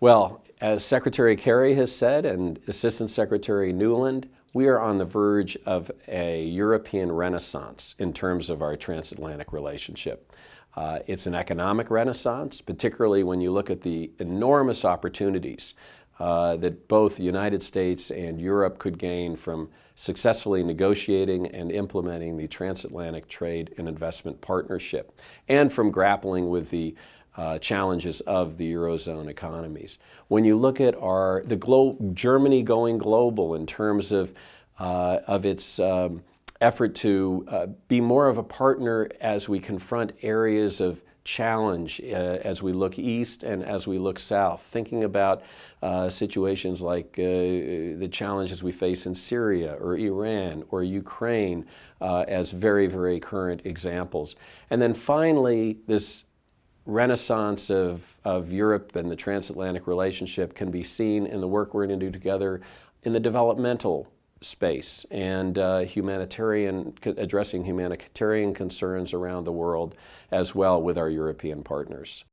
Well, as Secretary Kerry has said and Assistant Secretary Nuland, we are on the verge of a European renaissance in terms of our transatlantic relationship. Uh, it's an economic renaissance, particularly when you look at the enormous opportunities uh, that both the United States and Europe could gain from successfully negotiating and implementing the Transatlantic Trade and Investment Partnership and from grappling with the uh, challenges of the Eurozone economies. When you look at our, the Germany going global in terms of, uh, of its um, effort to uh, be more of a partner as we confront areas of challenge uh, as we look east and as we look south, thinking about uh, situations like uh, the challenges we face in Syria or Iran or Ukraine uh, as very, very current examples. And then finally, this renaissance of, of Europe and the transatlantic relationship can be seen in the work we're going to do together in the developmental space and uh, humanitarian, addressing humanitarian concerns around the world as well with our European partners.